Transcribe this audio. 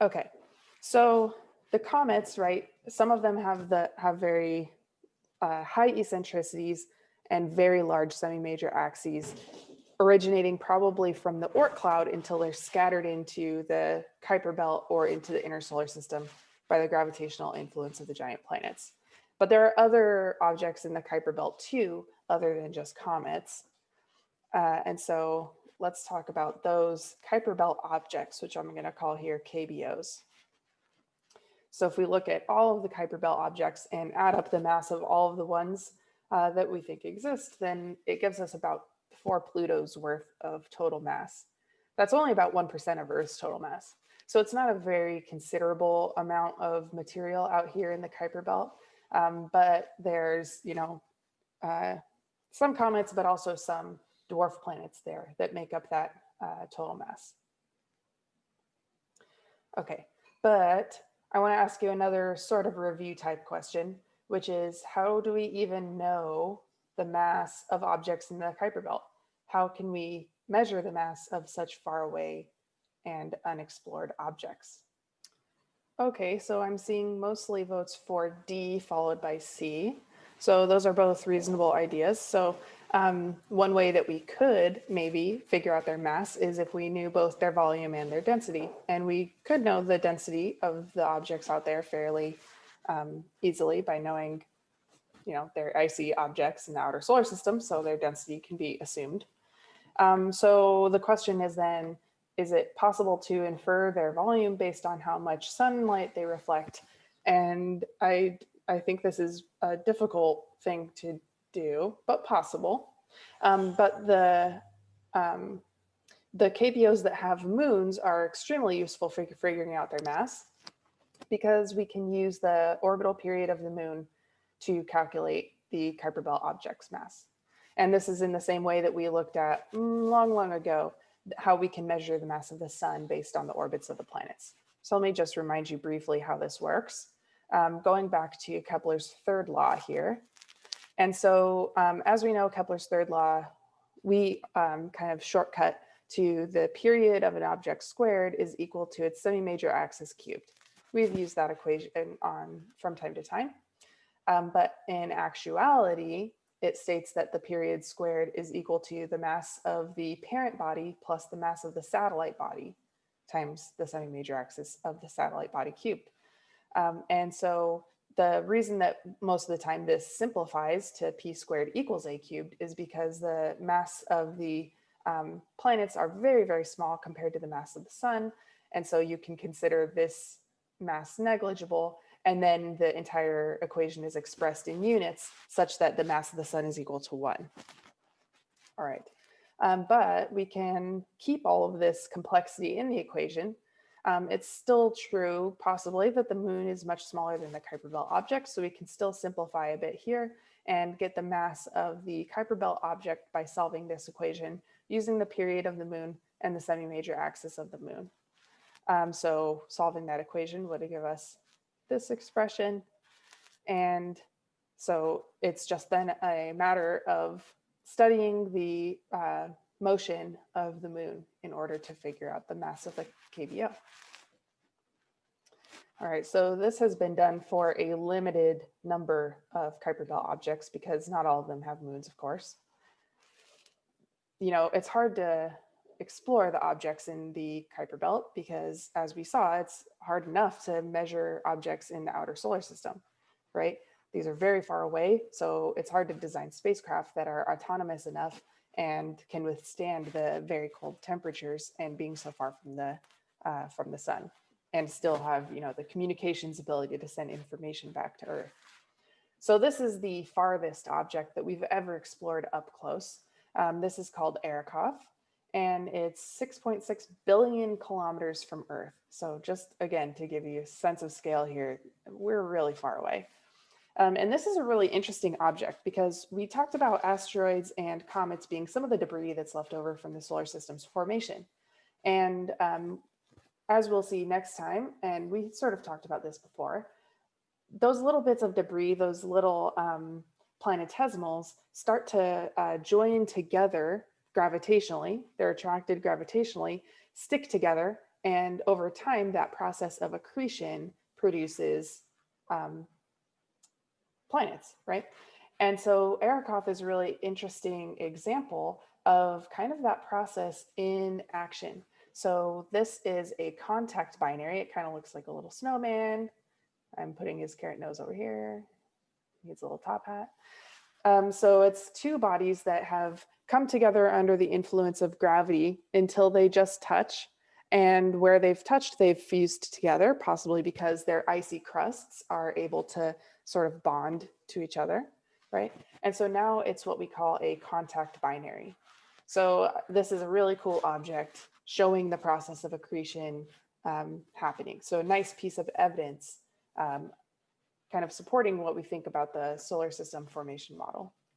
Okay, so the comets, right? Some of them have the have very uh, high eccentricities and very large semi-major axes, originating probably from the Oort cloud until they're scattered into the Kuiper belt or into the inner solar system by the gravitational influence of the giant planets. But there are other objects in the Kuiper belt too, other than just comets. Uh, and so let's talk about those Kuiper belt objects, which I'm going to call here KBOs. So if we look at all of the Kuiper belt objects and add up the mass of all of the ones uh, that we think exist, then it gives us about four Plutos worth of total mass. That's only about 1% of Earth's total mass. So it's not a very considerable amount of material out here in the Kuiper belt, um, but there's, you know, uh, some comets, but also some dwarf planets there that make up that uh, total mass. Okay, but I want to ask you another sort of review type question, which is how do we even know the mass of objects in the Kuiper belt? How can we measure the mass of such far away and unexplored objects? Okay, so I'm seeing mostly votes for D followed by C. So those are both reasonable ideas. So um, one way that we could maybe figure out their mass is if we knew both their volume and their density. And we could know the density of the objects out there fairly um, easily by knowing, you know, they're icy objects in the outer solar system, so their density can be assumed. Um, so the question is then, is it possible to infer their volume based on how much sunlight they reflect? And I, I think this is a difficult thing to do, but possible. Um, but the, um, the KBOs that have moons are extremely useful for figuring out their mass because we can use the orbital period of the moon to calculate the Kuiper belt object's mass. And this is in the same way that we looked at mm, long, long ago, how we can measure the mass of the sun based on the orbits of the planets. So let me just remind you briefly how this works. Um, going back to Kepler's third law here, and so um, as we know, Kepler's third law, we um, kind of shortcut to the period of an object squared is equal to its semi-major axis cubed. We've used that equation on from time to time. Um, but in actuality, it states that the period squared is equal to the mass of the parent body plus the mass of the satellite body times the semi-major axis of the satellite body cubed. Um, and so the reason that most of the time this simplifies to p squared equals a cubed is because the mass of the um, planets are very, very small compared to the mass of the sun. And so you can consider this mass negligible and then the entire equation is expressed in units such that the mass of the sun is equal to one. All right, um, but we can keep all of this complexity in the equation um, it's still true, possibly, that the moon is much smaller than the Kuiper belt object, so we can still simplify a bit here and get the mass of the Kuiper belt object by solving this equation using the period of the moon and the semi-major axis of the moon. Um, so solving that equation would give us this expression. And so it's just then a matter of studying the uh, motion of the moon in order to figure out the mass of the KBO. All right, so this has been done for a limited number of Kuiper belt objects because not all of them have moons, of course. You know, it's hard to explore the objects in the Kuiper belt because as we saw, it's hard enough to measure objects in the outer solar system, right? These are very far away, so it's hard to design spacecraft that are autonomous enough and can withstand the very cold temperatures and being so far from the uh, from the sun and still have you know the communications ability to send information back to Earth. So this is the farthest object that we've ever explored up close. Um, this is called Arrokoth and it's 6.6 .6 billion kilometers from Earth. So just again, to give you a sense of scale here, we're really far away. Um, and this is a really interesting object because we talked about asteroids and comets being some of the debris that's left over from the solar system's formation. And um, as we'll see next time, and we sort of talked about this before, those little bits of debris, those little um, planetesimals start to uh, join together gravitationally. They're attracted gravitationally, stick together, and over time, that process of accretion produces um, planets, right? And so Arrokoth is a really interesting example of kind of that process in action. So this is a contact binary. It kind of looks like a little snowman. I'm putting his carrot nose over here. He needs a little top hat. Um, so it's two bodies that have come together under the influence of gravity until they just touch. And where they've touched, they've fused together, possibly because their icy crusts are able to sort of bond to each other, right? And so now it's what we call a contact binary. So uh, this is a really cool object showing the process of accretion um, happening. So a nice piece of evidence um, kind of supporting what we think about the solar system formation model.